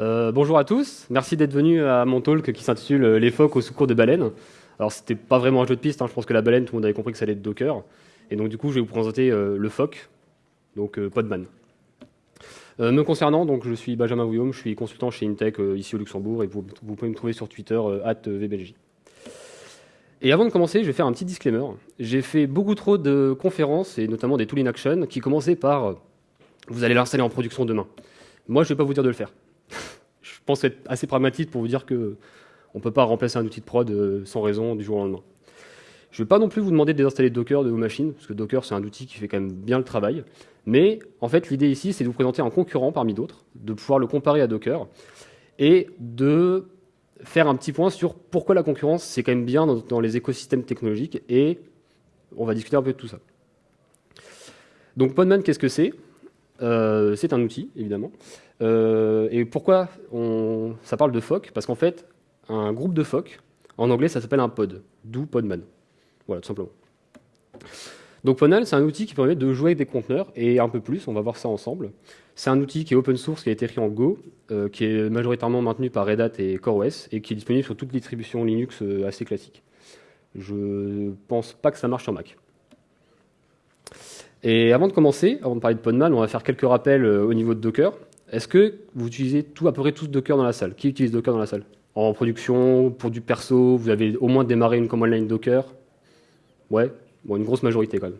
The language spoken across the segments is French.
Euh, bonjour à tous, merci d'être venus à mon talk qui s'intitule Les phoques au secours des baleines. Alors c'était pas vraiment un jeu de piste, hein. je pense que la baleine, tout le monde avait compris que ça allait être Docker. Et donc du coup je vais vous présenter euh, le phoque, donc euh, Podman. me concernant, donc je suis Benjamin Guillaume, je suis consultant chez Intech ici au Luxembourg et vous, pouvez me trouver sur Twitter @vbelgi. Et avant de commencer, je vais faire un petit disclaimer. J'ai fait beaucoup trop de conférences et notamment des Tool in Action qui commençaient par vous allez l'installer en production demain. Moi, je ne vais pas vous dire de le faire. Je pense être assez pragmatique pour vous dire qu'on ne peut pas remplacer un outil de prod euh, sans raison du jour au lendemain. Je ne vais pas non plus vous demander de désinstaller Docker de vos machines, parce que Docker, c'est un outil qui fait quand même bien le travail. Mais en fait, l'idée ici, c'est de vous présenter un concurrent parmi d'autres, de pouvoir le comparer à Docker, et de faire un petit point sur pourquoi la concurrence, c'est quand même bien dans, les écosystèmes technologiques, et on va discuter un peu de tout ça. Donc Podman, qu'est-ce que c'est? Euh, C'est un outil, évidemment, euh, et pourquoi on, ça parle de PHOC Parce qu'en fait, un groupe de PHOC, en anglais, ça s'appelle un pod, d'où Podman. Voilà, tout simplement. Donc Podman, c'est un outil qui permet de jouer avec des conteneurs, et un peu plus, on va voir ça ensemble. C'est un outil qui est open source, qui a été écrit en Go, euh, qui est majoritairement maintenu par Red Hat et CoreOS, et qui est disponible sur toutes les distributions Linux assez classiques. Je pense pas que ça marche sur Mac. Et avant de commencer, avant de parler de Podman, on va faire quelques rappels au niveau de Docker. Est-ce que vous utilisez à peu près tous Docker dans la salle? Qui utilise Docker dans la salle? En production, pour du perso, vous avez au moins démarré une command line Docker? Ouais, bon, une grosse majorité quand même.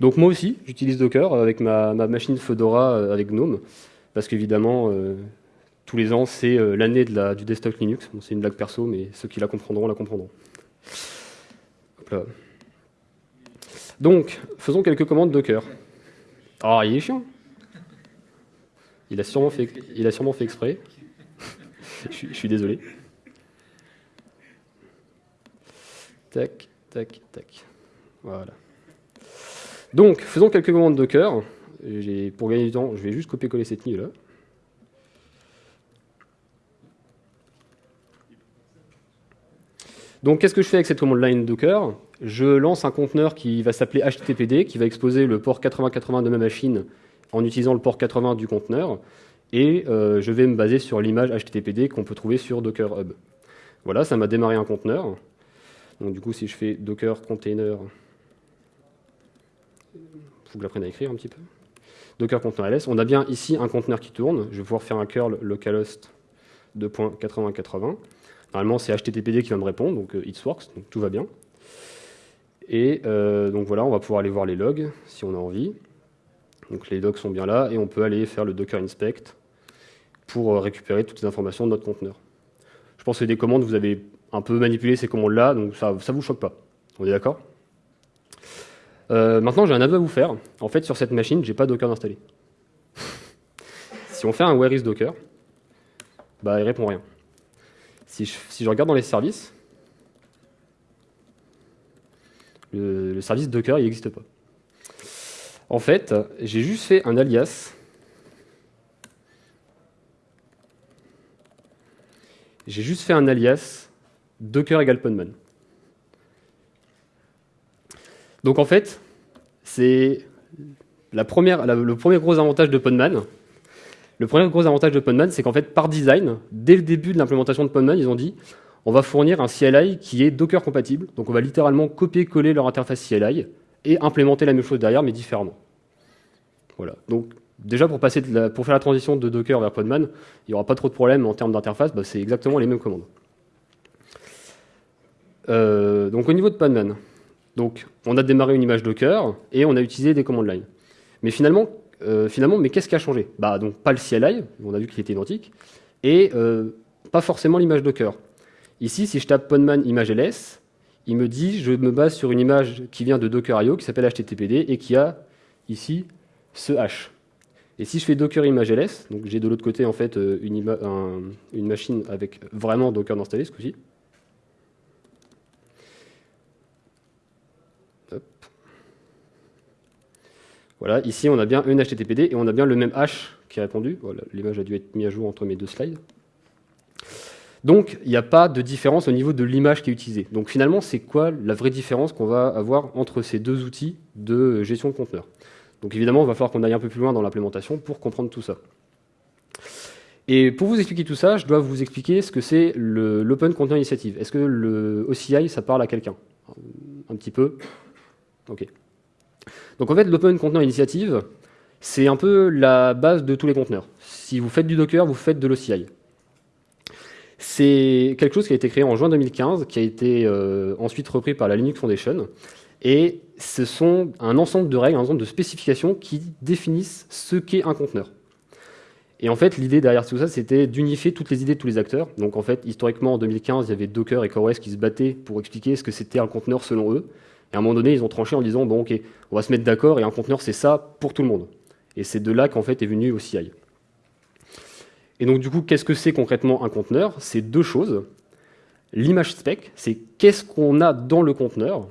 Donc moi aussi, j'utilise Docker avec ma, machine Fedora euh, avec GNOME, parce qu'évidemment, euh, tous les ans, c'est euh, l'année du desktop Linux. c'est une blague perso, mais ceux qui la comprendront, la comprendront. Donc, faisons quelques commandes Docker. Ah, il est chiant il a sûrement fait, il a sûrement fait exprès. je, suis, désolé. Tac, tac, tac. Voilà. Donc, faisons quelques commandes Docker. Pour gagner du temps, je vais juste copier-coller cette ligne là. Donc, qu'est-ce que je fais avec cette commande line Docker Je lance un conteneur qui va s'appeler HTTPD, qui va exposer le port 8080 de ma machine en utilisant le port 80 du conteneur, et euh, je vais me baser sur l'image HTTPD qu'on peut trouver sur Docker Hub. Voilà, ça m'a démarré un conteneur. Donc du coup, si je fais Docker container, il faut que je l'apprenne à écrire un petit peu. Docker container ls, on a bien ici un conteneur qui tourne. Je vais pouvoir faire un curl localhost 2.8080. Normalement, c'est HTTPD qui va me répondre, donc euh, it works, donc tout va bien. Et euh, donc voilà, on va pouvoir aller voir les logs si on a envie. Donc les logs sont bien là, et on peut aller faire le docker inspect pour euh, récupérer toutes les informations de notre conteneur. Je pense que des commandes, vous avez un peu manipulé ces commandes-là, donc ça ne vous choque pas. On est d'accord? Euh, Maintenant, j'ai un aveu à vous faire. En fait, sur cette machine, je n'ai pas Docker installé. si on fait un where is Docker, bah, il répond rien. Si je, regarde dans les services, le, service Docker, n'existe pas. En fait, j'ai juste fait un alias j'ai juste fait un alias docker égale podman. Donc en fait, c'est le premier gros avantage de Podman. Le premier gros avantage de Podman, c'est qu'en fait, par design, dès le début de l'implémentation de Podman, ils ont dit on va fournir un CLI qui est Docker compatible. Donc on va littéralement copier-coller leur interface CLI et implémenter la même chose derrière, mais différemment. Voilà. Donc déjà pour, faire la transition de Docker vers Podman, il n'y aura pas trop de problèmes en termes d'interface, bah, c'est exactement les mêmes commandes. Euh, donc au niveau de Podman, on a démarré une image Docker et on a utilisé des commandes line. Mais finalement, euh, mais qu'est-ce qui a changé? Bah, donc, Pas le CLI, on a vu qu'il était identique, et euh, pas forcément l'image Docker. Ici, si je tape Podman image ls, il me dit je me base sur une image qui vient de Docker.io qui s'appelle HTTPD et qui a ici ce hash. Et si je fais Docker image ls, donc j'ai de l'autre côté en fait euh, une, machine avec vraiment Docker installé ce coup-ci. Voilà, ici on a bien une HTTPD et on a bien le même hash qui est répondu. Voilà, L'image a dû être mise à jour entre mes deux slides. Donc, il n'y a pas de différence au niveau de l'image qui est utilisée. Donc finalement, c'est quoi la vraie différence qu'on va avoir entre ces deux outils de gestion de conteneurs? Donc évidemment, il va falloir qu'on aille un peu plus loin dans l'implémentation pour comprendre tout ça. Et pour vous expliquer tout ça, je dois vous expliquer ce que c'est l'Open Container Initiative. Est-ce que le OCI, ça parle à quelqu'un? Un petit peu Ok. Donc en fait, l'Open Container Initiative, c'est un peu la base de tous les conteneurs. Si vous faites du Docker, vous faites de l'OCI. C'est quelque chose qui a été créé en juin 2015, qui a été euh, ensuite repris par la Linux Foundation. Et ce sont un ensemble de règles, un ensemble de spécifications qui définissent ce qu'est un conteneur. Et en fait, l'idée derrière tout ça, c'était d'unifier toutes les idées de tous les acteurs. Donc en fait, historiquement, en 2015, il y avait Docker et CoreOS qui se battaient pour expliquer ce que c'était un conteneur selon eux. Et à un moment donné, ils ont tranché en disant, bon ok, on va se mettre d'accord, et un conteneur, c'est ça pour tout le monde. Et c'est de là qu'en fait est venu OCI. Et donc du coup, qu'est-ce que c'est concrètement un conteneur? C'est deux choses. L'image spec, c'est qu'est-ce qu'on a dans le conteneur?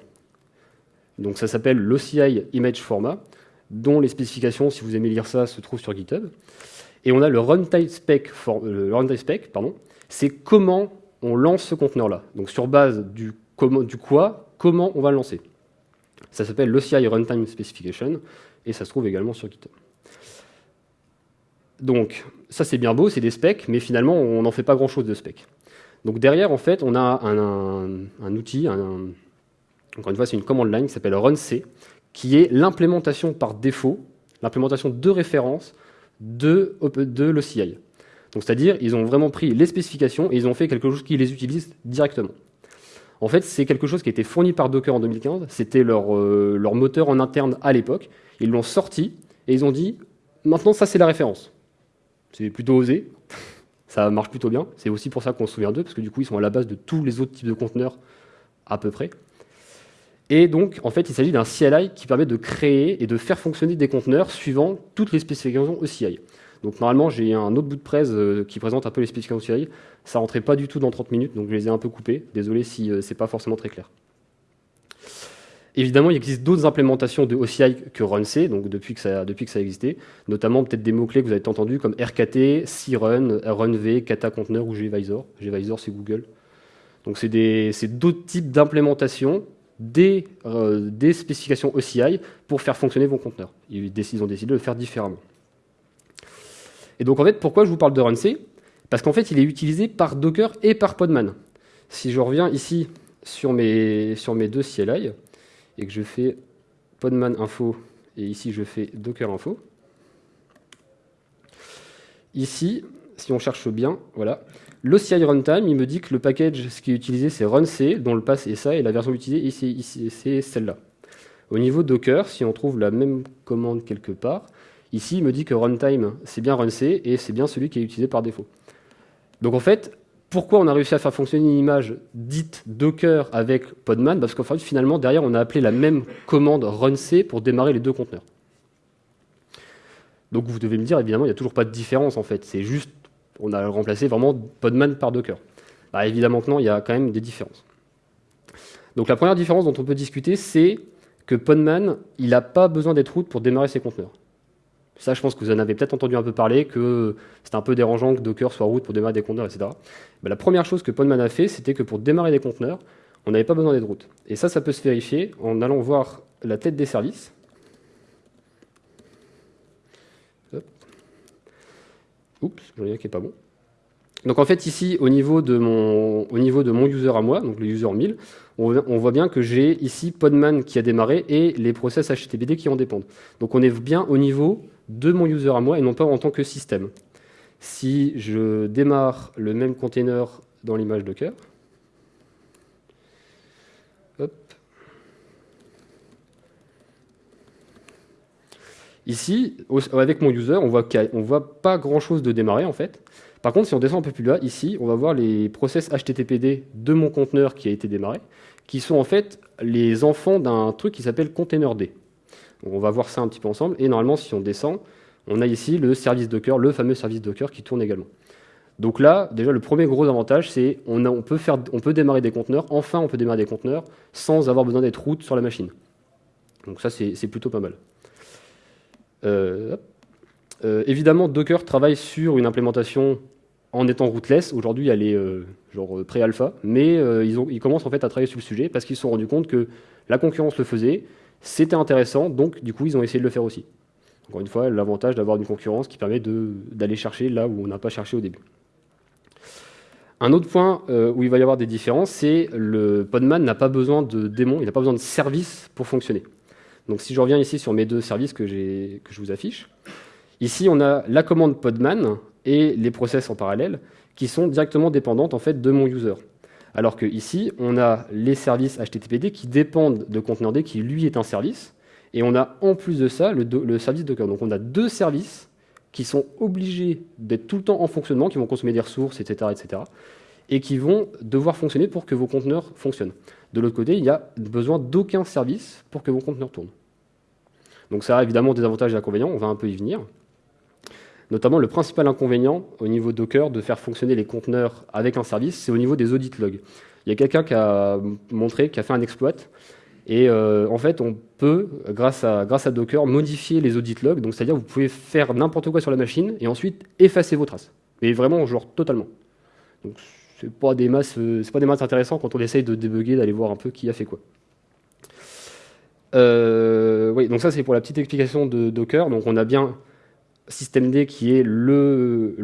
Donc ça s'appelle l'OCI Image Format, dont les spécifications, si vous aimez lire ça, se trouvent sur GitHub. Et on a le runtime spec, le runtime spec pardon, c'est comment on lance ce conteneur-là. Donc sur base du quoi, comment on va le lancer. Ça s'appelle l'OCI Runtime Specification, et ça se trouve également sur GitHub. Donc, ça c'est bien beau, c'est des specs, mais finalement on n'en fait pas grand-chose de specs. Donc derrière, en fait, on a un, outil, encore une fois, c'est une command line qui s'appelle runc, qui est l'implémentation par défaut, l'implémentation de référence de, de l'OCI. Donc c'est-à-dire, ils ont vraiment pris les spécifications et ils ont fait quelque chose qui les utilise directement. En fait, c'est quelque chose qui a été fourni par Docker en 2015, c'était euh, leur moteur en interne à l'époque, ils l'ont sorti et ils ont dit, maintenant ça c'est la référence. C'est plutôt osé, ça marche plutôt bien, c'est aussi pour ça qu'on se souvient d'eux, parce que du coup ils sont à la base de tous les autres types de conteneurs à peu près. Et donc, en fait, il s'agit d'un CLI qui permet de créer et de faire fonctionner des conteneurs suivant toutes les spécifications OCI. Donc normalement, j'ai un autre bout de presse euh, qui présente un peu les spécifications OCI. Ça rentrait pas du tout dans 30 minutes, donc je les ai un peu coupés. Désolé si euh, c'est pas forcément très clair. Évidemment, il existe d'autres implémentations de OCI que RunC, donc depuis que ça, depuis ça existait, notamment peut-être des mots-clés que vous avez entendus comme RKT, CRUN, RunV, Kata Container ou gvisor. gvisor, c'est Google. Donc c'est d'autres types d'implémentations des, euh, spécifications OCI pour faire fonctionner vos conteneurs. Ils ont décidé de le faire différemment. Et donc en fait, pourquoi je vous parle de RunC Parce qu'en fait, il est utilisé par Docker et par Podman. Si je reviens ici sur mes, sur mes deux CLI, et que je fais podman info, et ici je fais docker info, ici, si on cherche bien, voilà, l'OCI runtime, il me dit que le package, ce qui est utilisé, c'est runc, dont le pass est ça, et la version utilisée, c'est celle-là. Au niveau Docker, si on trouve la même commande quelque part, ici, il me dit que runtime, c'est bien runc, et c'est bien celui qui est utilisé par défaut. Donc en fait, pourquoi on a réussi à faire fonctionner une image dite Docker avec Podman? Parce qu'en fait, finalement, derrière, on a appelé la même commande runc pour démarrer les deux conteneurs. Donc vous devez me dire, évidemment, il n'y a toujours pas de différence en fait. C'est juste, on a remplacé vraiment Podman par Docker. Bah, évidemment que non, il y a quand même des différences. Donc la première différence dont on peut discuter, c'est que Podman, il n'a pas besoin d'être route pour démarrer ses conteneurs. Ça, je pense que vous en avez peut-être entendu un peu parler, que c'est un peu dérangeant que Docker soit route pour démarrer des conteneurs, etc. la première chose que Podman a fait, c'était que pour démarrer des conteneurs, on n'avait pas besoin d'être route. Et ça, ça peut se vérifier en allant voir la tête des services. Oups, j'en ai un qui n'est pas bon. Donc en fait ici, au niveau, de mon, au niveau de mon user à moi, donc le user 1000, on, voit bien que j'ai ici Podman qui a démarré et les process HTTPD qui en dépendent. Donc on est bien au niveau de mon user à moi et non pas en tant que système. Si je démarre le même container dans l'image Docker, Ici, avec mon user, on voit ne voit pas grand-chose de démarrer en fait. Par contre, si on descend un peu plus bas, ici, on va voir les process HTTPD de mon conteneur qui a été démarré, qui sont en fait les enfants d'un truc qui s'appelle containerd. On va voir ça un petit peu ensemble. Et normalement, si on descend, on a ici le service Docker, le fameux service Docker qui tourne également. Donc là, déjà, le premier gros avantage, c'est on, peut démarrer des conteneurs. Enfin, on peut démarrer des conteneurs sans avoir besoin d'être route sur la machine. Donc ça, c'est plutôt pas mal. Euh, euh, évidemment, Docker travaille sur une implémentation en étant rootless. Aujourd'hui, elle est euh, genre pré-alpha, mais ils, ils, commencent en fait à travailler sur le sujet parce qu'ils se sont rendus compte que la concurrence le faisait, c'était intéressant, donc du coup, ils ont essayé de le faire aussi. Encore une fois, l'avantage d'avoir une concurrence qui permet d'aller chercher là où on n'a pas cherché au début. Un autre point euh, où il va y avoir des différences, c'est le Podman n'a pas besoin de démon, il n'a pas besoin de service pour fonctionner. Donc si je reviens ici sur mes deux services que, que je vous affiche, ici on a la commande Podman et les process en parallèle qui sont directement dépendantes en fait de mon user. Alors que ici, on a les services HTTPD qui dépendent de conteneur qui lui est un service, et on a en plus de ça le, le service Docker. Donc on a deux services qui sont obligés d'être tout le temps en fonctionnement, qui vont consommer des ressources, etc., etc., et qui vont devoir fonctionner pour que vos conteneurs fonctionnent. De l'autre côté, il n'y a besoin d'aucun service pour que vos conteneurs tournent. Donc ça a évidemment des avantages et des inconvénients, on va un peu y venir. Notamment, le principal inconvénient au niveau Docker de faire fonctionner les conteneurs avec un service, c'est au niveau des audit logs. Il y a quelqu'un qui a montré, qui a fait un exploit, et euh, en fait, on peut, grâce à, Docker, modifier les audit logs. Donc, c'est-à-dire vous pouvez faire n'importe quoi sur la machine et ensuite effacer vos traces. Mais vraiment, genre totalement. Donc, c'est pas des masses, euh, c'est pas des masses intéressants quand on essaye de débugger, d'aller voir un peu qui a fait quoi. Euh, oui, donc ça c'est pour la petite explication de Docker. Donc on a bien systemd qui est le,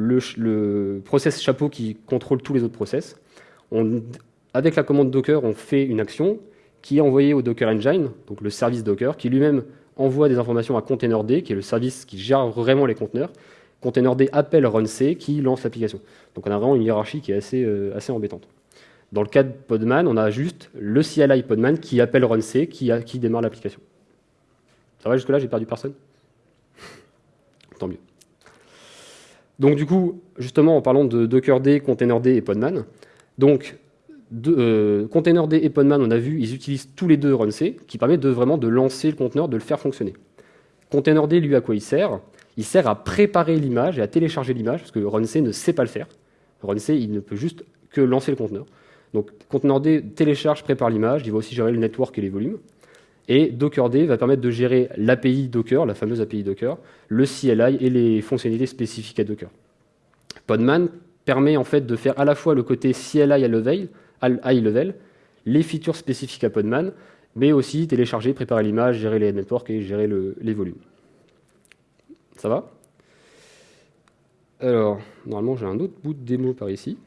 process chapeau qui contrôle tous les autres process. Avec la commande Docker, on fait une action qui est envoyé au Docker Engine, donc le service Docker, qui lui-même envoie des informations à containerd, qui est le service qui gère vraiment les conteneurs. Containerd appelle runc, qui lance l'application. Donc on a vraiment une hiérarchie qui est assez, euh, assez embêtante. Dans le cas de Podman, on a juste le CLI Podman qui appelle runc, qui, qui démarre l'application. Ça va jusque-là, j'ai perdu personne? Tant mieux. Donc du coup, justement, en parlant de Dockerd, Containerd et Podman, donc de, euh, containerd et Podman, on a vu, ils utilisent tous les deux runc, qui permet de vraiment de lancer le conteneur, de le faire fonctionner. Containerd, lui, à quoi il sert? Il sert à préparer l'image et à télécharger l'image, parce que runc ne sait pas le faire. runc, il ne peut juste que lancer le conteneur. Donc containerd télécharge, prépare l'image, il va aussi gérer le network et les volumes. Et Dockerd va permettre de gérer l'API Docker, la fameuse API Docker, le CLI et les fonctionnalités spécifiques à Docker. Podman permet en fait de faire à la fois le côté CLI à level, high level, les features spécifiques à Podman, mais aussi télécharger, préparer l'image, gérer les networks et gérer les volumes. Ça va? Alors, normalement, j'ai un autre bout de démo par ici.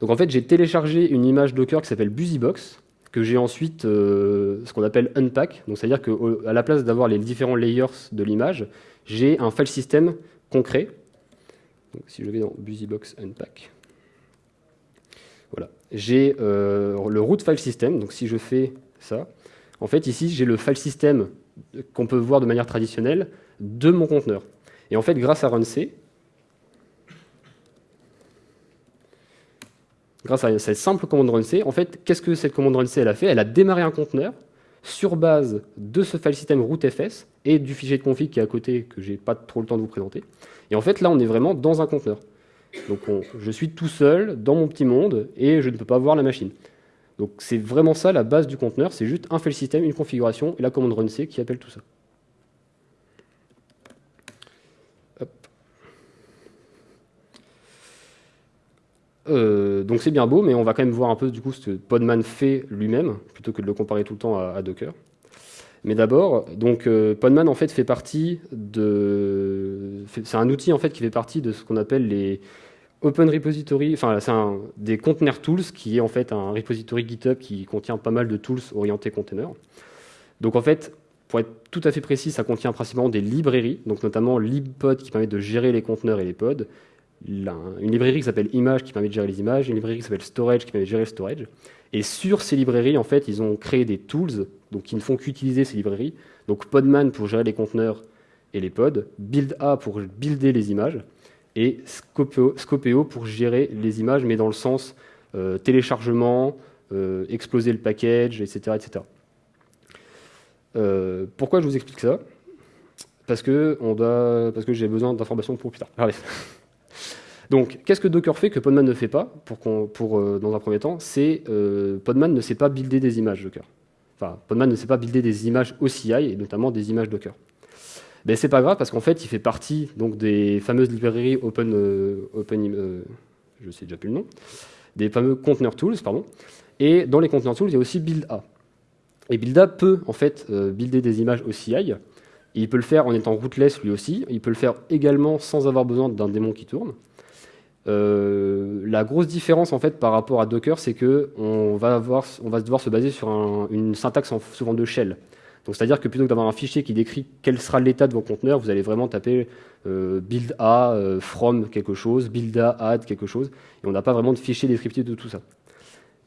Donc en fait, j'ai téléchargé une image Docker qui s'appelle BusyBox, que j'ai ensuite euh, ce qu'on appelle unpack. C'est-à-dire qu'à la place d'avoir les différents layers de l'image, j'ai un file system concret. Si je vais dans BusyBox unpack, voilà. J'ai euh, le root file system, donc si je fais ça, en fait ici j'ai le file system qu'on peut voir de manière traditionnelle de mon conteneur. Et en fait grâce à runc, grâce à cette simple commande runc, en fait qu'est-ce que cette commande runc elle a fait? Elle a démarré un conteneur sur base de ce file system rootfs et du fichier de config qui est à côté que j'ai pas trop le temps de vous présenter. Et en fait là on est vraiment dans un conteneur. Donc je suis tout seul dans mon petit monde et je ne peux pas voir la machine. Donc c'est vraiment ça la base du conteneur, c'est juste un file system, une configuration et la commande runc qui appelle tout ça. Euh, donc c'est bien beau, mais on va quand même voir un peu du coup ce que Podman fait lui-même, plutôt que de le comparer tout le temps à, Docker. Mais d'abord, donc euh, Podman en fait fait partie de, c'est un outil en fait qui fait partie de ce qu'on appelle les Open Repository, enfin c'est des container tools qui est en fait un repository GitHub qui contient pas mal de tools orientés container. Donc en fait, pour être tout à fait précis, ça contient principalement des librairies, donc notamment libpod qui permet de gérer les conteneurs et les pods, une librairie qui s'appelle image qui permet de gérer les images, une librairie qui s'appelle storage qui permet de gérer le storage. Et sur ces librairies, en fait, ils ont créé des tools donc, qui ne font qu'utiliser ces librairies. Donc Podman pour gérer les conteneurs et les pods, BuildA pour builder les images, et Scopeo, pour gérer les images, mais dans le sens euh, téléchargement, euh, exploser le package, etc. etc. Euh, pourquoi je vous explique ça? Parce que, que j'ai besoin d'informations pour plus tard. Donc, qu'est-ce que Docker fait que Podman ne fait pas, pour, pour dans un premier temps? C'est Podman ne sait pas builder des images Docker. Enfin, Podman ne sait pas builder des images OCI, et notamment des images Docker. Ben, c'est pas grave parce qu'en fait, il fait partie donc, des fameuses librairies Open, euh, open euh, je sais déjà plus le nom, des fameux Container Tools, pardon. Et dans les Container Tools, il y a aussi BuildA. Et BuildA peut en fait euh, builder des images OCI il peut le faire en étant rootless lui aussi. Il peut le faire également sans avoir besoin d'un démon qui tourne. Euh, la grosse différence en fait par rapport à Docker, c'est que on va, avoir, on va devoir se baser sur une syntaxe en, souvent de shell. Donc c'est-à-dire que plutôt que d'avoir un fichier qui décrit quel sera l'état de vos conteneurs, vous allez vraiment taper euh, build a euh, from quelque chose, build a add quelque chose, et on n'a pas vraiment de fichier descriptif de tout ça.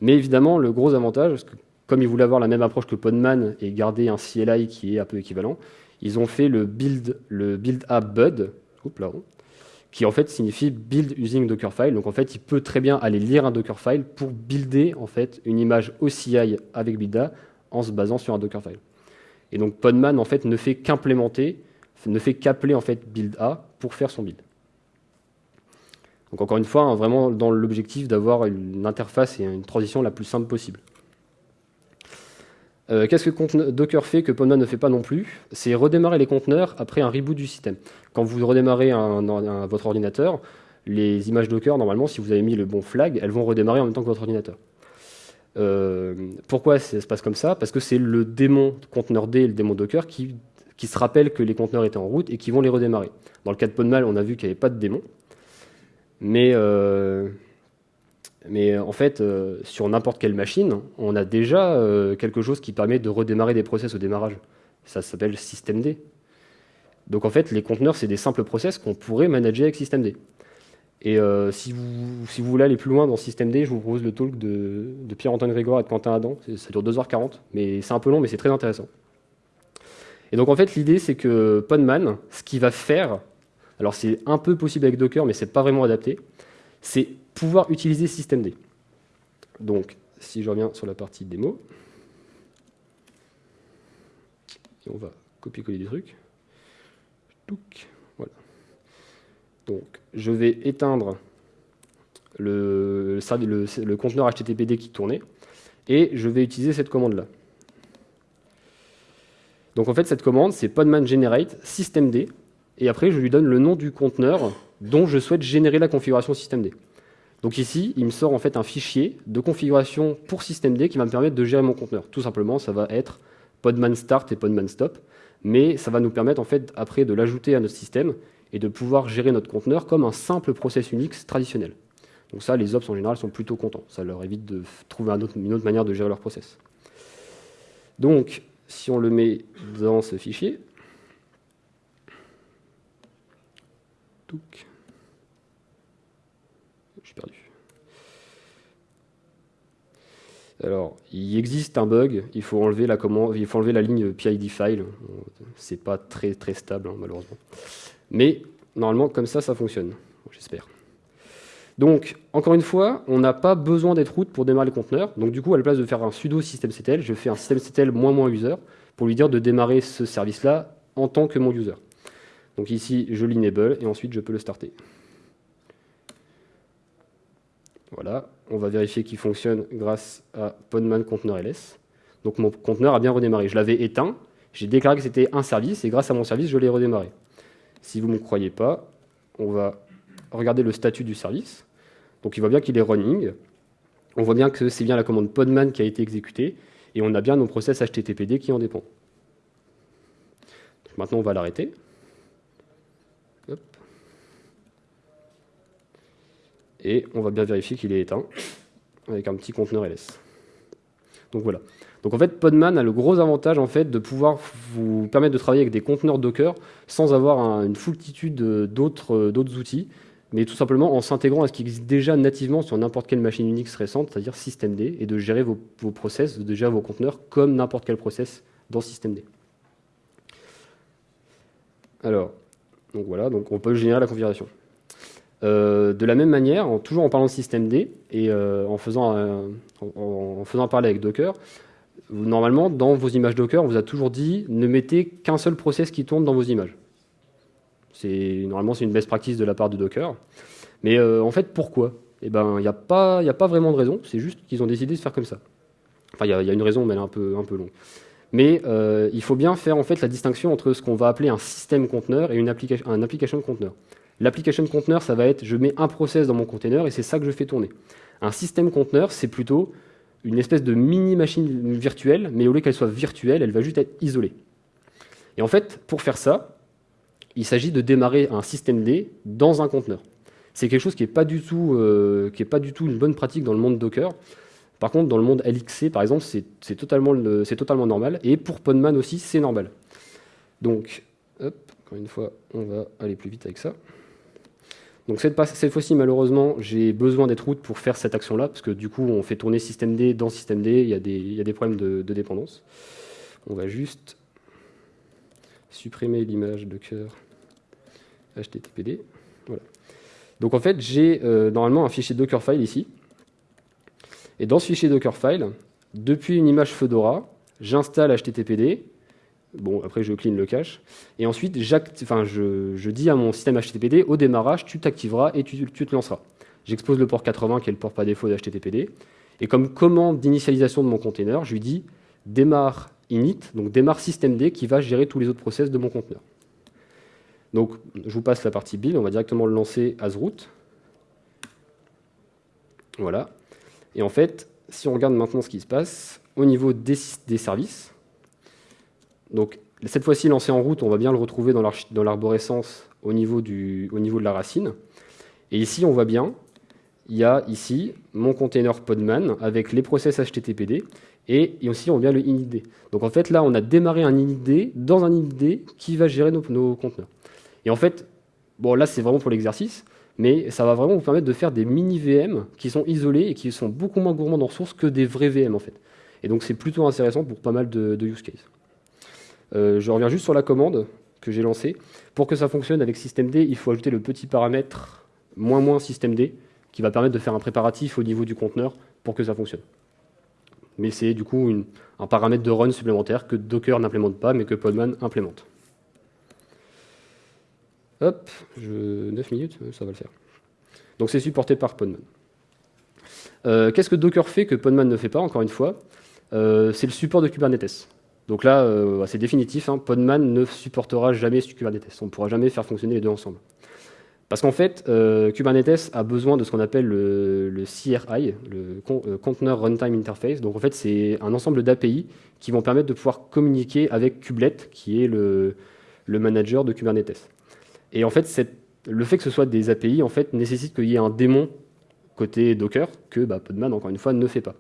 Mais évidemment, le gros avantage, parce que comme ils voulaient avoir la même approche que Podman et garder un CLI qui est un peu équivalent, ils ont fait le build, le build a bud, qui en fait signifie build using Dockerfile. Donc en fait, il peut très bien aller lire un Dockerfile pour builder en fait une image OCI avec build en se basant sur un Dockerfile. Et donc Podman en fait ne fait qu'implémenter, ne fait qu'appeler en fait build A pour faire son build. Donc encore une fois, hein, vraiment dans l'objectif d'avoir une interface et une transition la plus simple possible. Euh, qu'est-ce que Docker fait que Podman ne fait pas non plus? C'est redémarrer les conteneurs après un reboot du système. Quand vous redémarrez votre ordinateur, les images Docker, normalement, si vous avez mis le bon flag, elles vont redémarrer en même temps que votre ordinateur. Euh, pourquoi ça se passe comme ça? Parce que c'est le démon conteneur D et le démon Docker qui, se rappellent que les conteneurs étaient en route et qui vont les redémarrer. Dans le cas de Podman, on a vu qu'il n'y avait pas de démon. Mais euh, mais en fait, euh, sur n'importe quelle machine, on a déjà euh, quelque chose qui permet de redémarrer des process au démarrage. Ça s'appelle systemd. Donc en fait, les conteneurs, c'est des simples process qu'on pourrait manager avec systemd. Et euh, si, vous, voulez aller plus loin dans systemd, je vous propose le talk de, Pierre-Antoine Grégoire et de Quentin Adam. Ça dure 2h40, mais c'est un peu long, mais c'est très intéressant. Et donc en fait, l'idée, c'est que Podman, ce qu'il va faire, alors c'est un peu possible avec Docker, mais c'est pas vraiment adapté, c'est pouvoir utiliser systemd. Donc, si je reviens sur la partie démo, on va copier-coller des trucs. Voilà. Donc, je vais éteindre le, le, conteneur HTTPD qui tournait, et je vais utiliser cette commande-là. Donc en fait, cette commande, c'est podman generate systemd, et après, je lui donne le nom du conteneur dont je souhaite générer la configuration systemd. Donc ici, il me sort en fait un fichier de configuration pour systemd qui va me permettre de gérer mon conteneur. Tout simplement, ça va être podman start et podman stop, mais ça va nous permettre en fait après de l'ajouter à notre système et de pouvoir gérer notre conteneur comme un simple process Unix traditionnel. Donc ça, les ops en général sont plutôt contents. Ça leur évite de trouver une autre manière de gérer leur process. Donc, si on le met dans ce fichier. Alors, il existe un bug, il faut enlever la, commande, il faut enlever la ligne PID file. C'est pas très, très stable, hein, malheureusement. Mais normalement, comme ça, ça fonctionne, j'espère. Donc, encore une fois, on n'a pas besoin d'être root pour démarrer le conteneur. Donc, du coup, à la place de faire un sudo systemctl, je fais un systemctl user pour lui dire de démarrer ce service-là en tant que mon user. Donc ici, je l'enable et ensuite je peux le starter. Voilà, on va vérifier qu'il fonctionne grâce à Podman conteneur ls. Donc mon conteneur a bien redémarré. Je l'avais éteint, j'ai déclaré que c'était un service, et grâce à mon service, je l'ai redémarré. Si vous ne me croyez pas, on va regarder le statut du service. Donc il voit bien qu'il est running. On voit bien que c'est bien la commande podman qui a été exécutée, et on a bien nos process HTTPD qui en dépendent. maintenant, on va l'arrêter. Et on va bien vérifier qu'il est éteint avec un petit conteneur ls. Donc voilà. Donc en fait, Podman a le gros avantage en fait de pouvoir vous permettre de travailler avec des conteneurs Docker sans avoir une foultitude d'autres outils, mais tout simplement en s'intégrant à ce qui existe déjà nativement sur n'importe quelle machine Unix récente, c'est-à-dire systemd, et de gérer vos, vos, process, de gérer vos conteneurs comme n'importe quel process dans systemd. Alors, donc voilà, donc on peut générer la configuration. Euh, de la même manière, toujours en parlant de système D et euh, en, faisant, en, parler avec Docker, normalement, dans vos images Docker, on vous a toujours dit ne mettez qu'un seul process qui tourne dans vos images. Normalement, c'est une best practice de la part de Docker. Mais euh, en fait, pourquoi? Eh ben, il n'y a, pas, a pas vraiment de raison, c'est juste qu'ils ont décidé de faire comme ça. Enfin, il y, a une raison, mais elle est un peu, un peu longue. Mais il faut bien faire en fait la distinction entre ce qu'on va appeler un système conteneur et une un application conteneur. L'application conteneur, ça va être, je mets un process dans mon container et c'est ça que je fais tourner. Un système conteneur, c'est plutôt une espèce de mini-machine virtuelle, mais au lieu qu'elle soit virtuelle, elle va juste être isolée. Et en fait, pour faire ça, il s'agit de démarrer un système D dans un conteneur. C'est quelque chose qui n'est pas, du tout, euh, pas du tout une bonne pratique dans le monde Docker. Par contre, dans le monde LXC, par exemple, c'est totalement, totalement normal. Et pour Podman aussi, c'est normal. Donc, hop, encore une fois, on va aller plus vite avec ça. Donc cette, fois-ci, malheureusement, j'ai besoin d'être root pour faire cette action-là, parce que du coup, on fait tourner systemd dans systemd, il y a des, il y a des problèmes de, dépendance. On va juste supprimer l'image Docker HTTPD. Donc en fait, j'ai euh, normalement un fichier Dockerfile ici. Et dans ce fichier Dockerfile, depuis une image Fedora, j'installe HTTPD. Bon, après, je clean le cache. Et ensuite, je, dis à mon système HTTPD, au démarrage, tu t'activeras et tu, tu, te lanceras. J'expose le port 80, qui est le port par défaut d'HTTPD. Et comme commande d'initialisation de mon container, je lui dis démarre init, donc démarre systemd qui va gérer tous les autres process de mon conteneur. Donc, je vous passe la partie build, on va directement le lancer as root. Voilà. Et en fait, si on regarde maintenant ce qui se passe, au niveau des, services, donc cette fois-ci lancé en route, on va bien le retrouver dans l'arborescence au, niveau au niveau de la racine. Et ici, on voit bien, il y a ici mon container Podman avec les process HTTPD et aussi on bien le inid. Donc en fait, là, on a démarré un inid dans un inid qui va gérer nos, conteneurs. Et en fait, bon là c'est vraiment pour l'exercice, mais ça va vraiment vous permettre de faire des mini VM qui sont isolés et qui sont beaucoup moins gourmands en ressources que des vrais VM en fait. Et donc c'est plutôt intéressant pour pas mal de, use cases. Euh, je reviens juste sur la commande que j'ai lancée. Pour que ça fonctionne avec systemd, il faut ajouter le petit paramètre systemd qui va permettre de faire un préparatif au niveau du conteneur pour que ça fonctionne. Mais c'est du coup un paramètre de run supplémentaire que Docker n'implémente pas mais que Podman implémente. Hop, je... 9 minutes, ça va le faire. Donc c'est supporté par Podman. Euh, qu'est-ce que Docker fait que Podman ne fait pas, encore une fois? Euh, C'est le support de Kubernetes. Donc là, euh, c'est définitif, hein, Podman ne supportera jamais Kubernetes. On ne pourra jamais faire fonctionner les deux ensemble. Parce qu'en fait, Kubernetes a besoin de ce qu'on appelle le, CRI, le Container Runtime Interface. Donc en fait, c'est un ensemble d'API qui vont permettre de pouvoir communiquer avec Kubelet, qui est le manager de Kubernetes. Et en fait, le fait que ce soit des API en fait, nécessite qu'il y ait un démon côté Docker que bah, Podman, encore une fois, ne fait pas.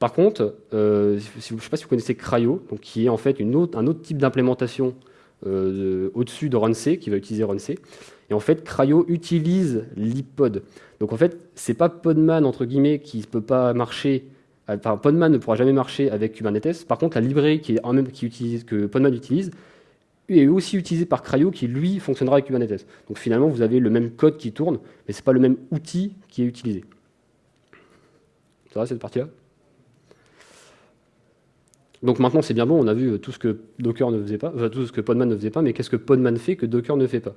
Par contre, euh, je ne sais pas si vous connaissez Cryo, qui est en fait un autre type d'implémentation euh, au-dessus de RunC, qui va utiliser RunC. Et en fait, Cryo utilise l'IPod. Donc en fait, c'est pas Podman, entre guillemets, qui ne peut pas marcher Enfin, Podman ne pourra jamais marcher avec Kubernetes. Par contre, la librairie que Podman utilise est aussi utilisé par Cryo qui, lui, fonctionnera avec Kubernetes. Donc finalement, vous avez le même code qui tourne, mais ce n'est pas le même outil qui est utilisé. Ça va, cette partie-là? Donc maintenant, c'est bien bon, on a vu tout ce que Docker ne faisait pas, enfin, tout ce que Podman ne faisait pas, mais qu'est-ce que Podman fait que Docker ne fait pas?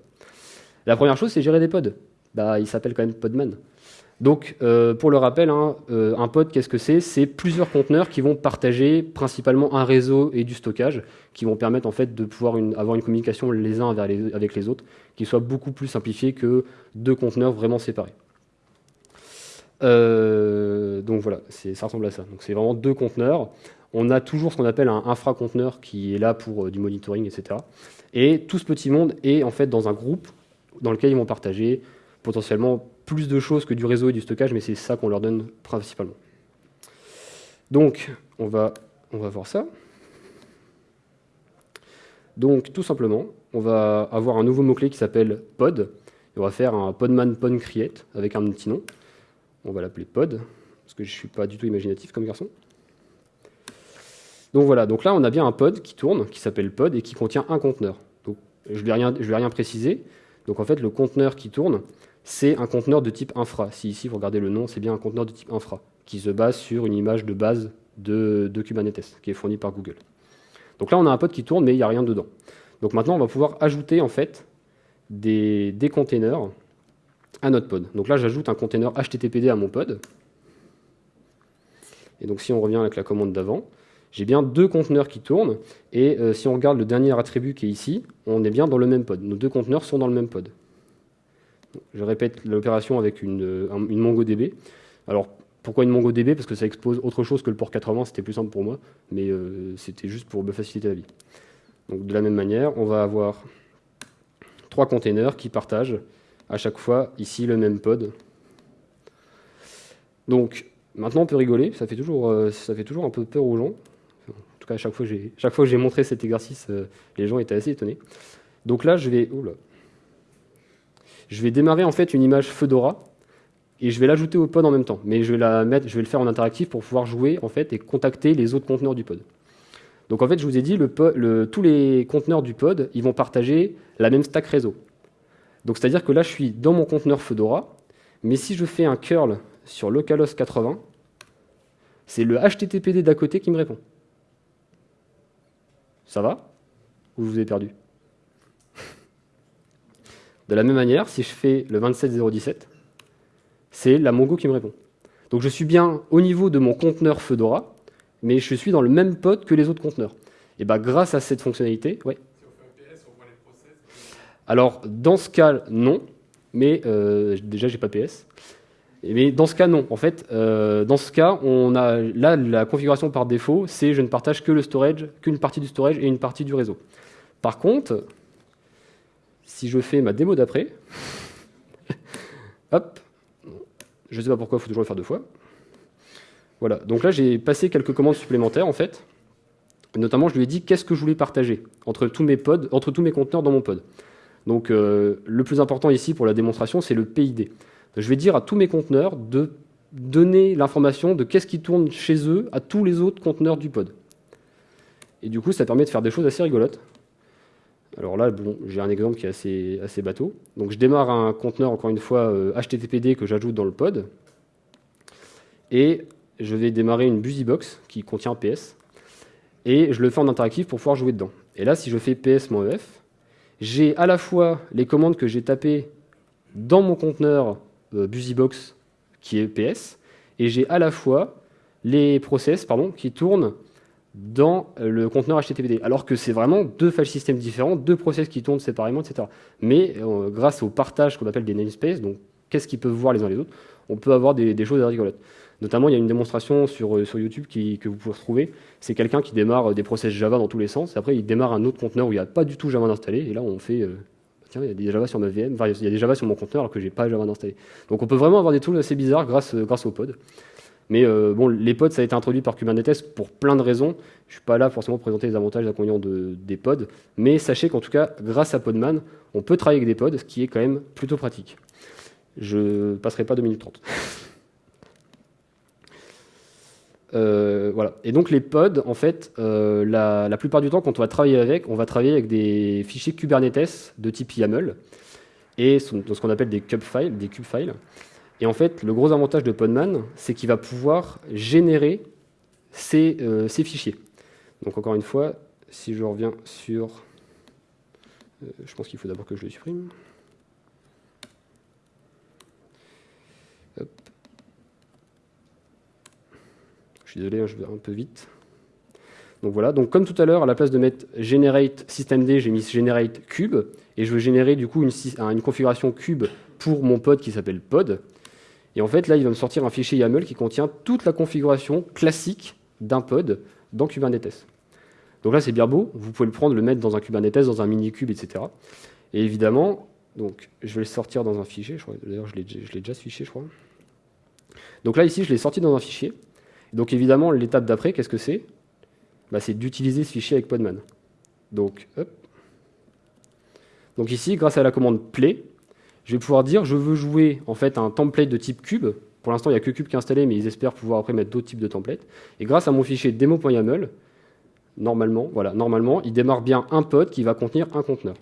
La première chose, c'est gérer des pods. Bah, il s'appelle quand même Podman. Donc, euh, pour le rappel, hein, euh, un pod, qu'est-ce que c'est? C'est plusieurs conteneurs qui vont partager principalement un réseau et du stockage, qui vont permettre en fait de pouvoir avoir une communication les uns avec les autres, qui soit beaucoup plus simplifiée que deux conteneurs vraiment séparés. Euh, donc voilà, ça ressemble à ça. Donc c'est vraiment deux conteneurs. On a toujours ce qu'on appelle un infra-conteneur qui est là pour du monitoring, etc. Et tout ce petit monde est en fait dans un groupe dans lequel ils vont partager potentiellement plus de choses que du réseau et du stockage, mais c'est ça qu'on leur donne principalement. Donc, on va, voir ça. Donc, tout simplement, on va avoir un nouveau mot-clé qui s'appelle pod. Et on va faire un podman pon create avec un petit nom. On va l'appeler pod, parce que je ne suis pas du tout imaginatif comme garçon. Donc voilà, donc là on a bien un pod qui tourne, qui s'appelle pod et qui contient un conteneur. Donc je ne vais, rien, rien préciser. Donc en fait le conteneur qui tourne, c'est un conteneur de type infra. Si ici vous regardez le nom, c'est bien un conteneur de type infra, qui se base sur une image de base de, Kubernetes, qui est fournie par Google. Donc là, on a un pod qui tourne, mais il n'y a rien dedans. Donc maintenant, on va pouvoir ajouter en fait des, containers à notre pod. Donc là, j'ajoute un container HTTPD à mon pod. Et donc si on revient avec la commande d'avant, j'ai bien deux conteneurs qui tournent. Et euh, si on regarde le dernier attribut qui est ici, on est bien dans le même pod. Nos deux conteneurs sont dans le même pod. Je répète l'opération avec une, MongoDB. Alors, pourquoi une MongoDB Parce que ça expose autre chose que le port 80, c'était plus simple pour moi, mais euh, c'était juste pour me faciliter la vie. Donc de la même manière, on va avoir trois containers qui partagent à chaque fois ici le même pod. Donc maintenant on peut rigoler, ça fait toujours, euh, ça fait toujours un peu peur aux gens. En tout cas, chaque fois que j'ai montré cet exercice, euh, les gens étaient assez étonnés. Donc là, je vais, je vais démarrer en fait une image Fedora et je vais l'ajouter au pod en même temps. Mais je vais, la mettre, je vais le faire en interactif pour pouvoir jouer en fait et contacter les autres conteneurs du pod. Donc en fait, je vous ai dit, tous les conteneurs du pod, ils vont partager la même stack réseau. Donc c'est-à-dire que là, je suis dans mon conteneur Fedora, mais si je fais un curl sur localhost 80, c'est le HTTPD d'à côté qui me répond. Ça va? Ou je vous ai perdu? De la même manière, si je fais le 27017, c'est la Mongo qui me répond. Donc je suis bien au niveau de mon conteneur Fedora, mais je suis dans le même pod que les autres conteneurs. Et bien grâce à cette fonctionnalité. Alors dans ce cas, non, mais euh, déjà j'ai pas PS. Mais dans ce cas, non. En fait, euh, dans ce cas, on a là la configuration par défaut, c'est je ne partage que le storage, qu'une partie du storage et une partie du réseau. Par contre, si je fais ma démo d'après, hop, je ne sais pas pourquoi, il faut toujours le faire deux fois. Voilà, donc là j'ai passé quelques commandes supplémentaires en fait. Notamment, je lui ai dit qu'est-ce que je voulais partager entre tous mes pods, entre tous mes conteneurs dans mon pod? Donc euh, le plus important ici pour la démonstration, c'est le PID. Je vais dire à tous mes conteneurs de donner l'information de qu'est-ce qui tourne chez eux à tous les autres conteneurs du pod. Et du coup, ça permet de faire des choses assez rigolotes. Alors là, bon, j'ai un exemple qui est assez, assez bateau. Donc je démarre un conteneur, encore une fois, HTTPD euh, que j'ajoute dans le pod. Et je vais démarrer une BusyBox qui contient PS. Et je le fais en interactif pour pouvoir jouer dedans. Et là, si je fais ps-ef, j'ai à la fois les commandes que j'ai tapées dans mon conteneur BusyBox qui est PS, et j'ai à la fois les process pardon, qui tournent dans le conteneur HTTPD, alors que c'est vraiment deux file systems différents, deux process qui tournent séparément, etc. Mais euh, grâce au partage qu'on appelle des namespaces, donc qu'est-ce qu'ils peuvent voir les uns les autres, on peut avoir des, choses à rigolotes. Notamment, il y a une démonstration sur, euh, sur YouTube que vous pouvez retrouver. C'est quelqu'un qui démarre des process Java dans tous les sens. Après, il démarre un autre conteneur où il n'y a pas du tout Java installé. Et là, on fait il y a des Java sur ma VM, il y a des Java sur mon conteneur alors que j'ai pas Java installé. Donc on peut vraiment avoir des tools assez bizarres grâce, grâce aux pods. Mais euh, bon, les pods, ça a été introduit par Kubernetes pour plein de raisons. Je ne suis pas là forcément pour présenter les avantages et les inconvénients de, des pods. Mais sachez qu'en tout cas, grâce à Podman, on peut travailler avec des pods, ce qui est quand même plutôt pratique. Je passerai pas 2 minutes 30. Euh, voilà. Et donc les pods, en fait, euh, la, plupart du temps, quand on va travailler avec, on va travailler avec des fichiers Kubernetes de type YAML et ce qu'on appelle des cube files, des cube files. Et en fait, le gros avantage de Podman, c'est qu'il va pouvoir générer ces, euh, ces, fichiers. Donc encore une fois, si je reviens sur... je pense qu'il faut d'abord que je le supprime. Suis désolé, je vais un peu vite. Donc voilà, donc comme tout à l'heure, à la place de mettre generate systemd, j'ai mis generate cube, et je veux générer du coup une, configuration cube pour mon pod qui s'appelle pod. Et en fait, là, il va me sortir un fichier YAML qui contient toute la configuration classique d'un pod dans Kubernetes. Donc là, c'est bien beau, vous pouvez le prendre, le mettre dans un Kubernetes, dans un mini-cube, etc. Et évidemment, donc, je vais le sortir dans un fichier, d'ailleurs, je l'ai déjà ce fichier, je crois. Donc là, ici, je l'ai sorti dans un fichier, donc évidemment, l'étape d'après, qu'est-ce que c'est? Bah, C'est d'utiliser ce fichier avec Podman. Donc, Donc ici, grâce à la commande play, je vais pouvoir dire je veux jouer en fait un template de type cube. Pour l'instant, il n'y a que cube qui est installé, mais ils espèrent pouvoir après mettre d'autres types de templates. Et grâce à mon fichier demo.yaml, normalement, voilà, normalement, il démarre bien un pod qui va contenir un conteneur.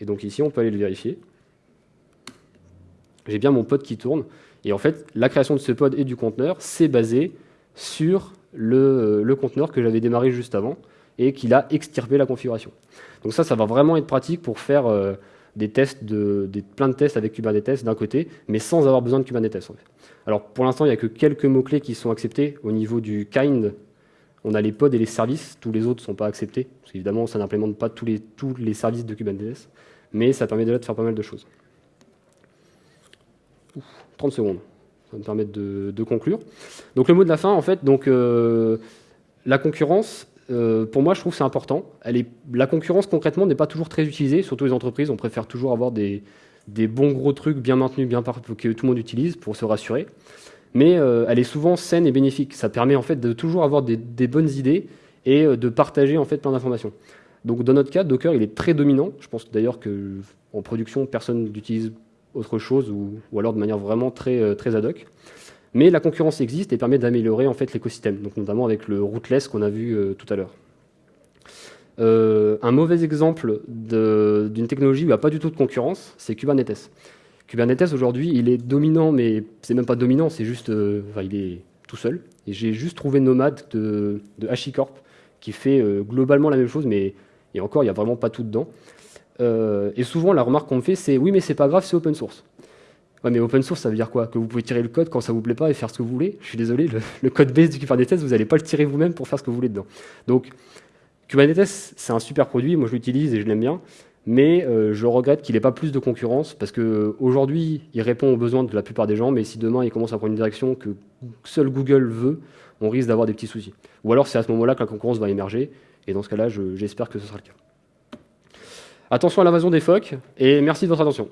Et donc ici, on peut aller le vérifier. J'ai bien mon pod qui tourne. Et en fait, la création de ce pod et du conteneur, c'est basé sur le, conteneur que j'avais démarré juste avant et qu'il a extirpé la configuration. Donc ça, ça va vraiment être pratique pour faire euh, des tests, de, des, plein de tests avec Kubernetes d'un côté, mais sans avoir besoin de Kubernetes. Alors pour l'instant, il n'y a que quelques mots-clés qui sont acceptés au niveau du kind. On a les pods et les services, tous les autres ne sont pas acceptés, parce qu'évidemment, ça n'implémente pas tous les, tous les services de Kubernetes, mais ça permet déjà de faire pas mal de choses. 30 secondes ça va me permettre de, conclure. Donc le mot de la fin, en fait, donc, euh, la concurrence, pour moi, je trouve que c'est important. La concurrence, concrètement, n'est pas toujours très utilisée, surtout les entreprises. On préfère toujours avoir des, bons gros trucs bien maintenus, bien que tout le monde utilise pour se rassurer. Mais elle est souvent saine et bénéfique. Ça permet en fait de toujours avoir des, des bonnes idées et de partager en fait plein d'informations. Donc dans notre cas, Docker, il est très dominant. Je pense d'ailleurs qu'en production, personne n'utilise autre chose ou, alors de manière vraiment très, euh, très ad hoc. Mais la concurrence existe et permet d'améliorer en fait l'écosystème, donc notamment avec le rootless qu'on a vu euh, tout à l'heure. Euh, un mauvais exemple d'une technologie où il n'y a pas du tout de concurrence, c'est Kubernetes. Kubernetes aujourd'hui, il est dominant, mais c'est même pas dominant, c'est juste, il est tout seul. Et j'ai juste trouvé Nomad de, de HashiCorp qui fait globalement la même chose, mais et encore, il n'y a vraiment pas tout dedans. Euh, et souvent, la remarque qu'on me fait, c'est oui, mais c'est pas grave, c'est open source. Ouais, mais open source, ça veut dire quoi? Que vous pouvez tirer le code quand ça vous plaît pas et faire ce que vous voulez? Je suis désolé, le, code base du Kubernetes, vous n'allez pas le tirer vous-même pour faire ce que vous voulez dedans. Donc, Kubernetes, c'est un super produit, moi je l'utilise et je l'aime bien, mais euh, je regrette qu'il n'ait pas plus de concurrence parce qu'aujourd'hui, il répond aux besoins de la plupart des gens, mais si demain il commence à prendre une direction que seul Google veut, on risque d'avoir des petits soucis. Ou alors c'est à ce moment-là que la concurrence va émerger, et dans ce cas-là, j'espère que ce sera le cas. Attention à l'invasion des phoques, et merci de votre attention.